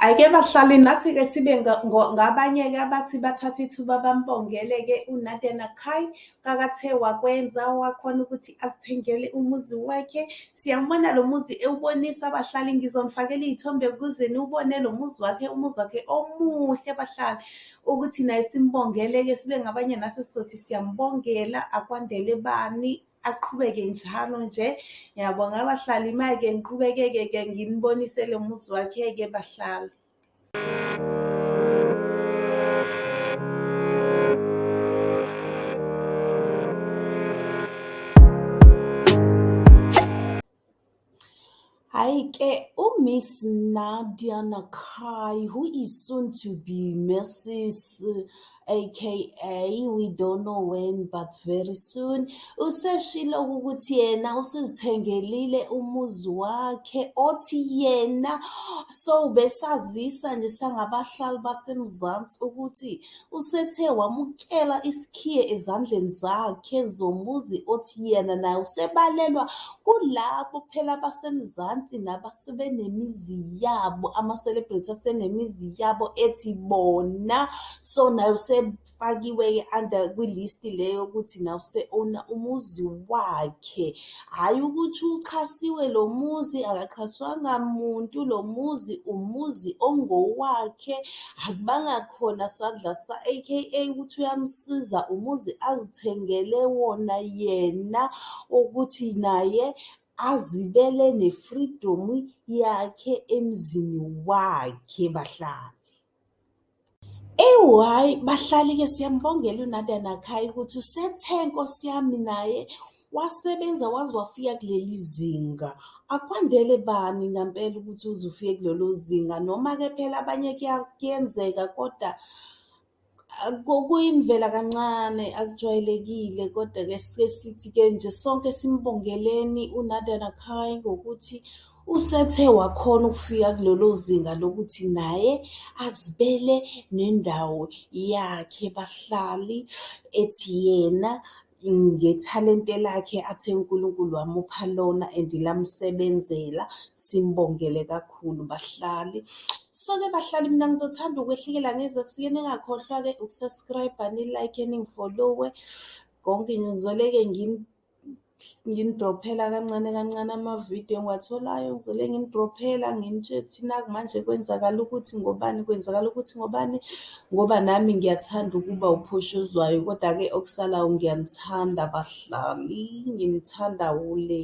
Hhayi-ke bahlali nathi-ke sibe ngabanye-ke abathi bathathe ithuba bambongele-ke uNadia Nakai kakathe wakwenza wakhona ukuthi azithengele umuzi wakhe. Siyambona lo muzi ewubonisa abahlali, ngizonifakela iy'thombe ukuze niwubone lo muzi wakhe, umuzi wakhe omuhle bahlali. Ukuthi naye simbongele-ke sibe ngabanye nathi sizothi siyambongela akwandele bani, aqhubeke njalo nje. Ngiyabonga bahlali ma-ke ngiqhubeke-ke nginibonise lo muzi wakhe-ke bahlali. Hhayi-ke uMiss Nadia Nakai, who is soon to be Mrs. aka we don't know when but very soon useshilo ukuthi yena usezithengelile umuzi wakhe othi yena so besazisa nje sangabahlali basemzansi ukuthi usethe wamukela isikhiye ezandleni zakhe zomuzi othi yena naye usebalelwa kulabo phela basemzansi nabasebenemizi yabo ama-celebrity asenemizi yabo ethi bona so naye usefakiwe-ke under kwilisti leyo yokuthi nawe use-owner umuzi wakhe. Hhayi ukuthi uxhasiwe lo muzi akaxhaswanga muntu lo muzi umuzi ongowakhe akubanga khona sandla aka ukuthi uyamsiza umuzi azithengele wona yena ukuthi naye azibele ne-freedom yakhe emzini wakhe bahlali. Eyi bahlali-ke siyambongela uNadia Nakai ukuthi usethe Nkosi yami naye wasebenza waze wafika kuleli zinga. Akwandele bani ngampela ukuthi uze ufike kulelo zinga noma-ke phela abanye kuyenzeka koda kuyimvela kancane akujwayelekile kodwa-ke sike sithi-ke nje sonke simbongeleni uNadia Nakai ngokuthi usethe wakhona ukufika kulelo zinga lokuthi naye azibele nendawo yakhe bahlali ethi yena ngethalente lakhe athe uNkulunkulu wamupha lona and lamsebenzela. Simbongele kakhulu bahlali. So-ke bahlali mina ngizothanda ukwehlukela ngezasiye ningakhohlwa-ke uku-subscribe-a ni-like-e ningi-follow-we. Konke nje ngizoleke nginidrophela kancane kancane amavidiyo engiwatholayo ngizole nginidrophela nginitshela ukuthi naku manje kwenzakala ukuthi ngobani, kwenzakala ukuthi ngobani ngoba nami ngiyathanda ukuba uphushuzwayo koda-ke okusalayo ngiyanithanda bahlali, nginithanda wule.